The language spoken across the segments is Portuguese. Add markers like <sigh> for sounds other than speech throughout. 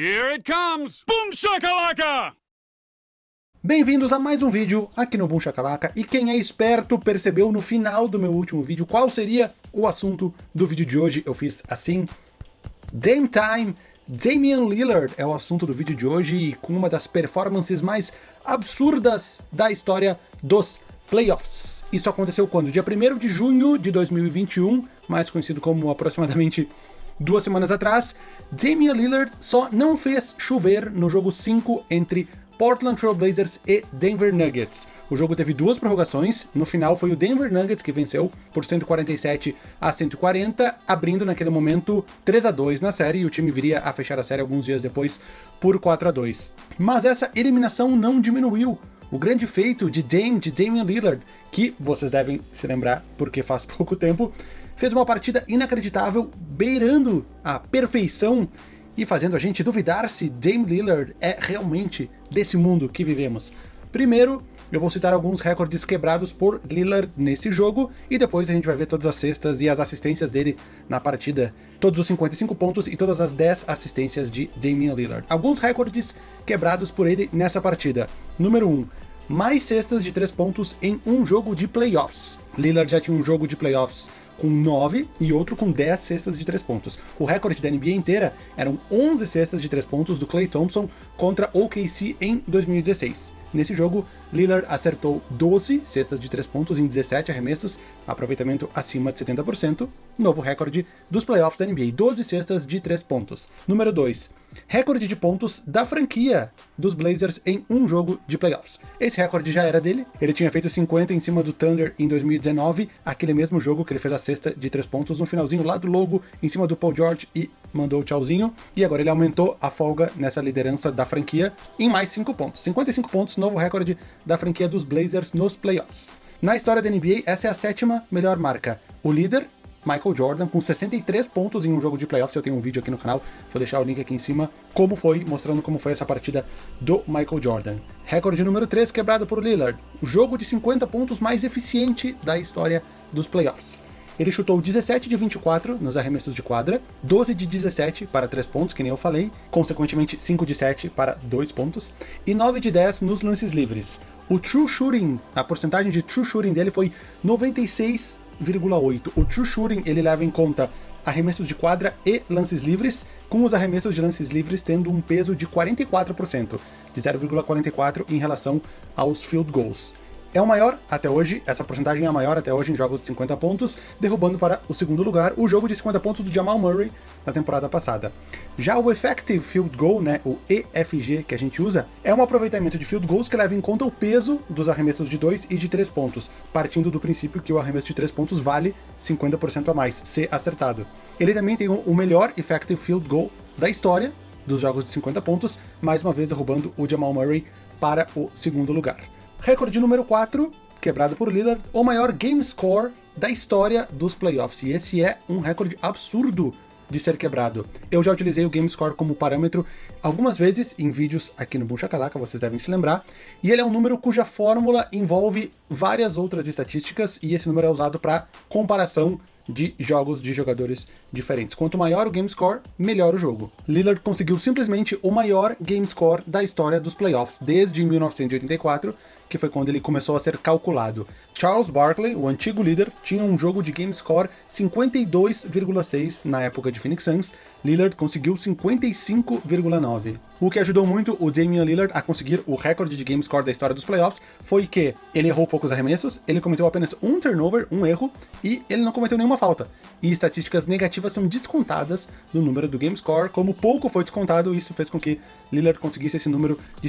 Here it comes! Boom shakalaka! Bem-vindos a mais um vídeo aqui no Boom Shakalaka, e quem é esperto percebeu no final do meu último vídeo qual seria o assunto do vídeo de hoje. Eu fiz assim, Dame Time, Damian Lillard é o assunto do vídeo de hoje, e com uma das performances mais absurdas da história dos playoffs. Isso aconteceu quando? Dia 1 de junho de 2021, mais conhecido como aproximadamente duas semanas atrás, Damian Lillard só não fez chover no jogo 5 entre Portland Trail Blazers e Denver Nuggets. O jogo teve duas prorrogações, no final foi o Denver Nuggets que venceu por 147 a 140, abrindo naquele momento 3 a 2 na série, e o time viria a fechar a série alguns dias depois por 4 a 2. Mas essa eliminação não diminuiu o grande feito de Dame, de Damian Lillard, que vocês devem se lembrar porque faz <laughs> pouco tempo, fez uma partida inacreditável, beirando a perfeição e fazendo a gente duvidar se Dame Lillard é realmente desse mundo que vivemos. Primeiro, eu vou citar alguns recordes quebrados por Lillard nesse jogo, e depois a gente vai ver todas as cestas e as assistências dele na partida. Todos os 55 pontos e todas as 10 assistências de Damian Lillard. Alguns recordes quebrados por ele nessa partida. Número 1, mais cestas de 3 pontos em um jogo de playoffs. Lillard já tinha um jogo de playoffs com 9 e outro com 10 cestas de 3 pontos. O recorde da NBA inteira eram 11 cestas de 3 pontos do Klay Thompson contra OKC em 2016. Nesse jogo, Lillard acertou 12 cestas de 3 pontos em 17 arremessos, aproveitamento acima de 70%, novo recorde dos playoffs da NBA, 12 cestas de 3 pontos. Número 2, recorde de pontos da franquia dos Blazers em um jogo de playoffs. Esse recorde já era dele, ele tinha feito 50 em cima do Thunder em 2019, aquele mesmo jogo que ele fez a cesta de 3 pontos no finalzinho lá do logo, em cima do Paul George e mandou o tchauzinho, e agora ele aumentou a folga nessa liderança da franquia em mais 5 pontos. 55 pontos, novo recorde da franquia dos Blazers nos playoffs. Na história da NBA, essa é a sétima melhor marca. O líder, Michael Jordan, com 63 pontos em um jogo de playoffs, eu tenho um vídeo aqui no canal, vou deixar o link aqui em cima, como foi, mostrando como foi essa partida do Michael Jordan. Recorde número 3 quebrado por Lillard, o jogo de 50 pontos mais eficiente da história dos playoffs. Ele chutou 17 de 24 nos arremessos de quadra, 12 de 17 para 3 pontos, que nem eu falei, consequentemente 5 de 7 para 2 pontos, e 9 de 10 nos lances livres. O true shooting, a porcentagem de true shooting dele foi 96,8. O true shooting ele leva em conta arremessos de quadra e lances livres, com os arremessos de lances livres tendo um peso de 44%, de 0,44 em relação aos field goals. É o maior até hoje, essa porcentagem é a maior até hoje em jogos de 50 pontos, derrubando para o segundo lugar o jogo de 50 pontos do Jamal Murray na temporada passada. Já o Effective Field Goal, né, o EFG que a gente usa, é um aproveitamento de field goals que leva em conta o peso dos arremessos de 2 e de 3 pontos, partindo do princípio que o arremesso de 3 pontos vale 50% a mais, se acertado. Ele também tem o melhor Effective Field Goal da história dos jogos de 50 pontos, mais uma vez derrubando o Jamal Murray para o segundo lugar. Recorde número 4, quebrado por Lillard, o maior game score da história dos playoffs. E esse é um recorde absurdo de ser quebrado. Eu já utilizei o game score como parâmetro algumas vezes em vídeos aqui no Boom Shakalaka, vocês devem se lembrar, e ele é um número cuja fórmula envolve várias outras estatísticas, e esse número é usado para comparação de jogos de jogadores diferentes. Quanto maior o game score, melhor o jogo. Lillard conseguiu simplesmente o maior game score da história dos playoffs, desde 1984, que foi quando ele começou a ser calculado. Charles Barkley, o antigo líder, tinha um jogo de game score 52,6 na época de Phoenix Suns, Lillard conseguiu 55,9. O que ajudou muito o Damian Lillard a conseguir o recorde de game score da história dos playoffs foi que ele errou poucos arremessos, ele cometeu apenas um turnover, um erro, e ele não cometeu nenhuma falta. E estatísticas negativas são descontadas no número do game score, como pouco foi descontado, isso fez com que Lillard conseguisse esse número de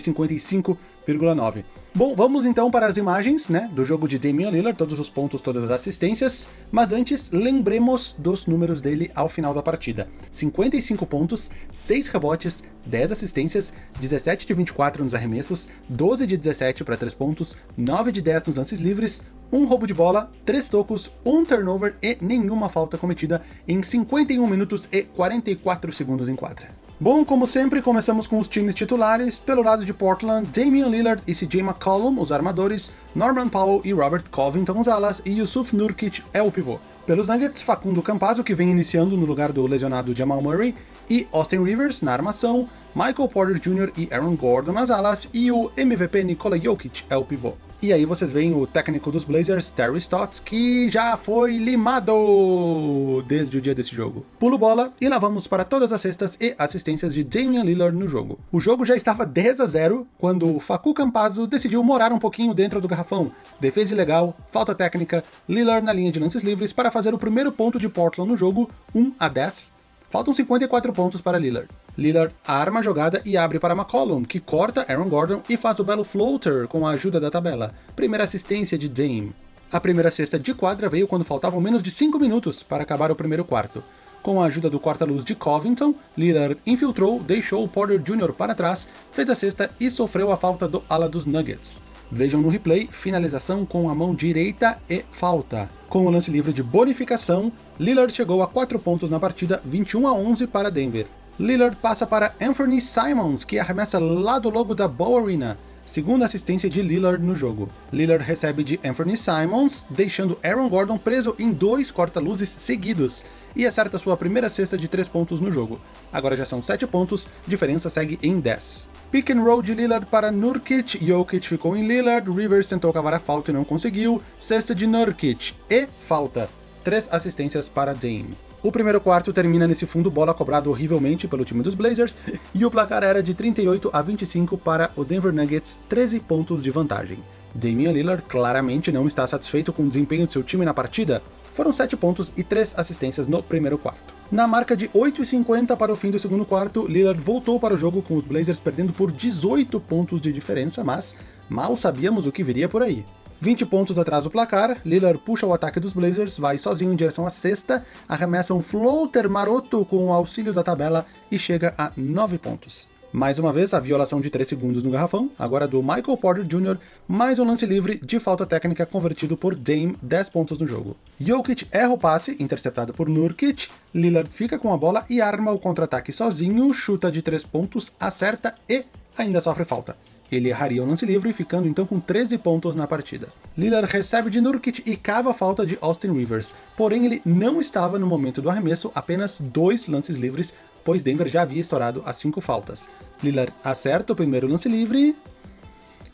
55,9. Bom, vamos então para as imagens né, do jogo de Damian Lillard, todos os pontos, todas as assistências, mas antes lembremos dos números dele ao final da partida. 55 pontos, 6 rebotes, 10 assistências, 17 de 24 nos arremessos, 12 de 17 para 3 pontos, 9 de 10 nos lances livres, um roubo de bola, 3 tocos, um turnover e nenhuma falta cometida em 51 minutos e 44 segundos em quadra. Bom, como sempre, começamos com os times titulares. Pelo lado de Portland, Damian Lillard e CJ McCollum, os armadores, Norman Powell e Robert Covington, os alas, e Yusuf Nurkic é o pivô. Pelos Nuggets, Facundo Campazzo, que vem iniciando no lugar do lesionado Jamal Murray, e Austin Rivers na armação, Michael Porter Jr. e Aaron Gordon nas alas, e o MVP Nikola Jokic é o pivô. E aí vocês veem o técnico dos Blazers, Terry Stotts, que já foi limado desde o dia desse jogo. Pulo bola e lá vamos para todas as cestas e assistências de Damian Lillard no jogo. O jogo já estava 10 a 0 quando o Facu Campazzo decidiu morar um pouquinho dentro do garrafão. Defesa ilegal, falta técnica, Lillard na linha de lances livres para fazer o primeiro ponto de Portland no jogo, 1 a 10. Faltam 54 pontos para Lillard. Lillard arma a jogada e abre para McCollum, que corta Aaron Gordon e faz o belo floater com a ajuda da tabela. Primeira assistência de Dame. A primeira cesta de quadra veio quando faltavam menos de 5 minutos para acabar o primeiro quarto. Com a ajuda do corta-luz de Covington, Lillard infiltrou, deixou o Porter Jr. para trás, fez a cesta e sofreu a falta do ala dos Nuggets. Vejam no replay, finalização com a mão direita e falta. Com o lance livre de bonificação, Lillard chegou a 4 pontos na partida, 21 a 11 para Denver. Lillard passa para Anthony Simons, que arremessa lá do logo da Bow Arena, segunda assistência de Lillard no jogo. Lillard recebe de Anthony Simons, deixando Aaron Gordon preso em dois corta-luzes seguidos, e acerta sua primeira cesta de 3 pontos no jogo. Agora já são 7 pontos, diferença segue em 10. Pick and roll de Lillard para Nurkic, Jokic ficou em Lillard, Rivers tentou cavar a falta e não conseguiu, cesta de Nurkic e falta. Três assistências para Dame. O primeiro quarto termina nesse fundo bola cobrado horrivelmente pelo time dos Blazers, <laughs> e o placar era de 38 a 25 para o Denver Nuggets, 13 pontos de vantagem. Damian Lillard claramente não está satisfeito com o desempenho de seu time na partida, foram 7 pontos e 3 assistências no primeiro quarto. Na marca de 8,50 para o fim do segundo quarto, Lillard voltou para o jogo com os Blazers perdendo por 18 pontos de diferença, mas mal sabíamos o que viria por aí. 20 pontos atrás do placar, Lillard puxa o ataque dos Blazers, vai sozinho em direção à sexta, arremessa um floater maroto com o auxílio da tabela e chega a 9 pontos. Mais uma vez, a violação de 3 segundos no garrafão, agora do Michael Porter Jr., mais um lance livre de falta técnica convertido por Dame, 10 pontos no jogo. Jokic erra o passe, interceptado por Nurkic, Lillard fica com a bola e arma o contra-ataque sozinho, chuta de 3 pontos, acerta e ainda sofre falta. Ele erraria o lance livre, ficando então com 13 pontos na partida. Lillard recebe de Nurkic e cava a falta de Austin Rivers, porém ele não estava no momento do arremesso, apenas dois lances livres, pois Denver já havia estourado as cinco faltas. Lillard acerta o primeiro lance livre,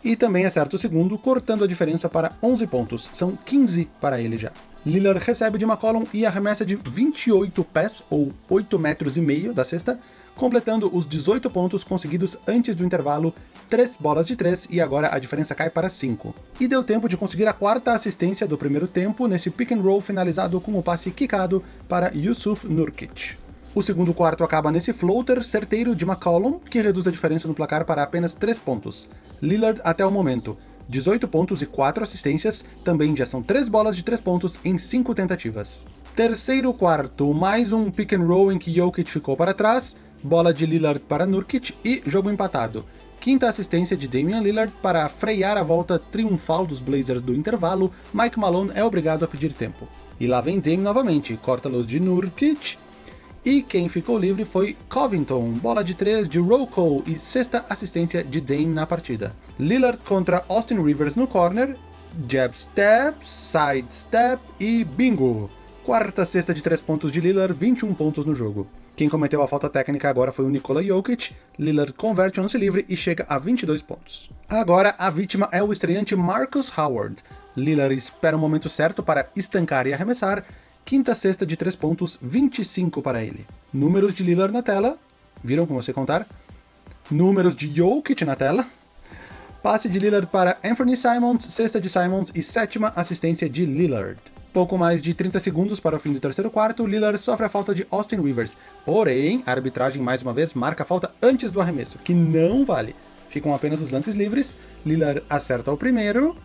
e também acerta o segundo, cortando a diferença para 11 pontos, são 15 para ele já. Lillard recebe de McCollum e arremessa de 28 pés, ou 8 metros e meio da cesta, completando os 18 pontos conseguidos antes do intervalo, 3 bolas de 3 e agora a diferença cai para 5. E deu tempo de conseguir a quarta assistência do primeiro tempo nesse pick and roll finalizado com o passe quicado para Yusuf Nurkic. O segundo quarto acaba nesse floater certeiro de McCollum, que reduz a diferença no placar para apenas 3 pontos. Lillard até o momento, 18 pontos e 4 assistências, também já são 3 bolas de 3 pontos em 5 tentativas. Terceiro quarto, mais um pick and roll em que Jokic ficou para trás, bola de Lillard para Nurkic e jogo empatado. Quinta assistência de Damian Lillard para frear a volta triunfal dos Blazers do intervalo, Mike Malone é obrigado a pedir tempo. E lá vem Dame novamente, corta luz de Nurkic, e quem ficou livre foi Covington, bola de 3 de Rocco e sexta assistência de Dame na partida. Lillard contra Austin Rivers no corner, jab step, side step e bingo! Quarta cesta de 3 pontos de Lillard, 21 pontos no jogo. Quem cometeu a falta técnica agora foi o Nikola Jokic, Lillard converte o lance livre e chega a 22 pontos. Agora a vítima é o estreante Marcus Howard. Lillard espera o momento certo para estancar e arremessar, quinta cesta de 3 pontos, 25 para ele. Números de Lillard na tela, viram como você contar? Números de Jokic na tela, passe de Lillard para Anthony Simons, sexta de Simons e sétima assistência de Lillard. Pouco mais de 30 segundos para o fim do terceiro quarto, Lillard sofre a falta de Austin Rivers. Porém, a arbitragem mais uma vez marca a falta antes do arremesso, que não vale. Ficam apenas os lances livres, Lillard acerta o primeiro,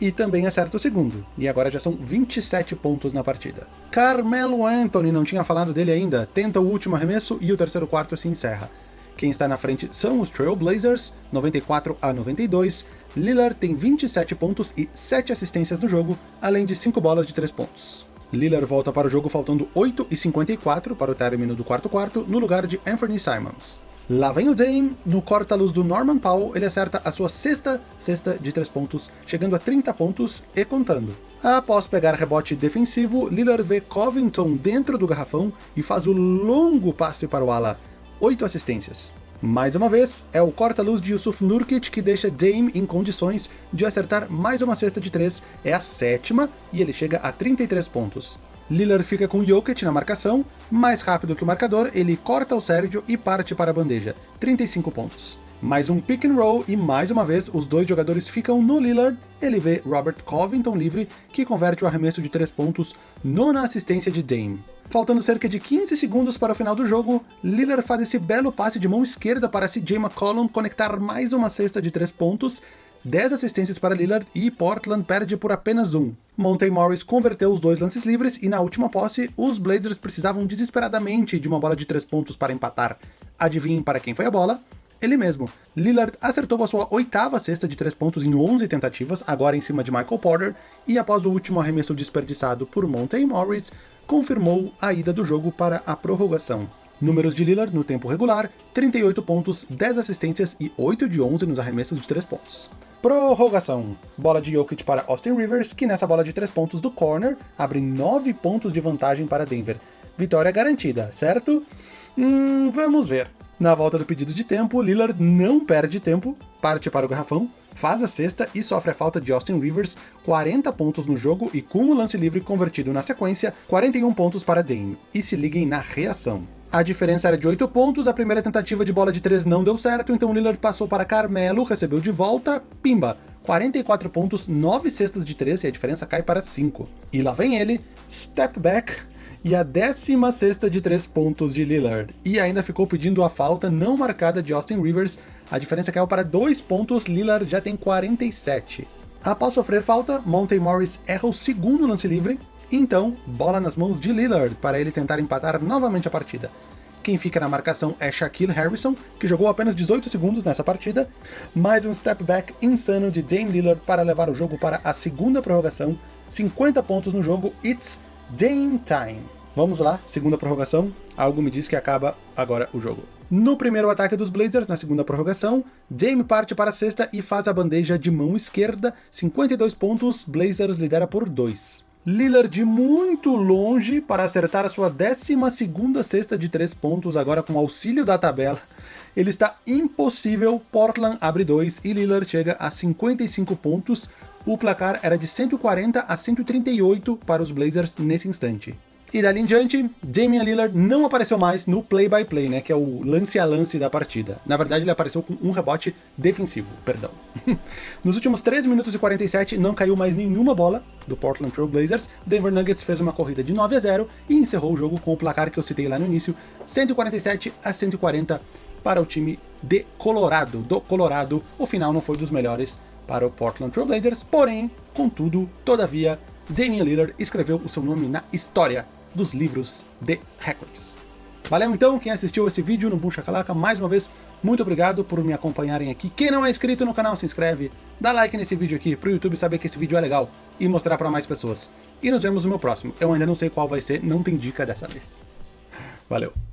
e também acerta o segundo, e agora já são 27 pontos na partida. Carmelo Anthony, não tinha falado dele ainda, tenta o último arremesso e o terceiro quarto se encerra. Quem está na frente são os Trail Blazers, 94 a 92, Lillard tem 27 pontos e 7 assistências no jogo, além de 5 bolas de 3 pontos. Lillard volta para o jogo faltando 8 e 54 para o término do quarto quarto, no lugar de Anthony Simons. Lá vem o Dame, no corta-luz do Norman Powell, ele acerta a sua sexta cesta de 3 pontos, chegando a 30 pontos e contando. Após pegar rebote defensivo, Lillard vê Covington dentro do garrafão e faz o longo passe para o ala. 8 assistências. Mais uma vez, é o corta-luz de Yusuf Nurkic que deixa Dame em condições de acertar mais uma cesta de 3, é a sétima, e ele chega a 33 pontos. Lillard fica com Jokic na marcação, mais rápido que o marcador, ele corta o Sérgio e parte para a bandeja, 35 pontos. Mais um pick and roll e mais uma vez os dois jogadores ficam no Lillard, ele vê Robert Covington livre, que converte o arremesso de 3 pontos, nona assistência de Dame. Faltando cerca de 15 segundos para o final do jogo, Lillard faz esse belo passe de mão esquerda para CJ McCollum conectar mais uma cesta de 3 pontos, 10 assistências para Lillard e Portland perde por apenas um. Monte Morris converteu os dois lances livres e na última posse, os Blazers precisavam desesperadamente de uma bola de 3 pontos para empatar. Adivinhem para quem foi a bola? Ele mesmo. Lillard acertou a sua oitava cesta de 3 pontos em 11 tentativas, agora em cima de Michael Porter, e após o último arremesso desperdiçado por Monte Morris, confirmou a ida do jogo para a prorrogação. Números de Lillard no tempo regular, 38 pontos, 10 assistências e 8 de 11 nos arremessos de 3 pontos. Prorrogação. Bola de Jokic para Austin Rivers, que nessa bola de 3 pontos do corner, abre 9 pontos de vantagem para Denver. Vitória garantida, certo? Hum, vamos ver. Na volta do pedido de tempo, Lillard não perde tempo, parte para o garrafão, faz a cesta e sofre a falta de Austin Rivers, 40 pontos no jogo e com o lance livre convertido na sequência, 41 pontos para Dame. E se liguem na reação. A diferença era de 8 pontos, a primeira tentativa de bola de 3 não deu certo, então Lillard passou para Carmelo, recebeu de volta, pimba, 44 pontos, 9 cestas de 3 e a diferença cai para 5. E lá vem ele, step back, e a 16 sexta de 3 pontos de Lillard. E ainda ficou pedindo a falta não marcada de Austin Rivers, a diferença caiu para 2 pontos, Lillard já tem 47. Após sofrer falta, Monte Morris erra o segundo lance livre, então, bola nas mãos de Lillard para ele tentar empatar novamente a partida. Quem fica na marcação é Shaquille Harrison, que jogou apenas 18 segundos nessa partida, mais um step back insano de Dame Lillard para levar o jogo para a segunda prorrogação, 50 pontos no jogo, it's Dame time. Vamos lá, segunda prorrogação, algo me diz que acaba agora o jogo. No primeiro ataque dos Blazers, na segunda prorrogação, Dame parte para a sexta e faz a bandeja de mão esquerda, 52 pontos, Blazers lidera por 2. Lillard muito longe para acertar a sua 12ª cesta de 3 pontos, agora com auxílio da tabela. Ele está impossível, Portland abre 2 e Lillard chega a 55 pontos. O placar era de 140 a 138 para os Blazers nesse instante. E dali em diante, Damian Lillard não apareceu mais no play-by-play, -play, né, que é o lance a lance da partida. Na verdade, ele apareceu com um rebote defensivo, perdão. <laughs> Nos últimos 13 minutos e 47, não caiu mais nenhuma bola do Portland Trail Blazers. Denver Nuggets fez uma corrida de 9 a 0 e encerrou o jogo com o placar que eu citei lá no início, 147 a 140 para o time de Colorado. Do Colorado, o final não foi dos melhores para o Portland Trail Blazers, porém, contudo, todavia, Damian Lillard escreveu o seu nome na história dos livros de recordes. Valeu então quem assistiu esse vídeo no Boom Shakalaka, mais uma vez, muito obrigado por me acompanharem aqui. Quem não é inscrito no canal, se inscreve, dá like nesse vídeo aqui, para o YouTube saber que esse vídeo é legal e mostrar para mais pessoas. E nos vemos no meu próximo. Eu ainda não sei qual vai ser, não tem dica dessa vez. Valeu!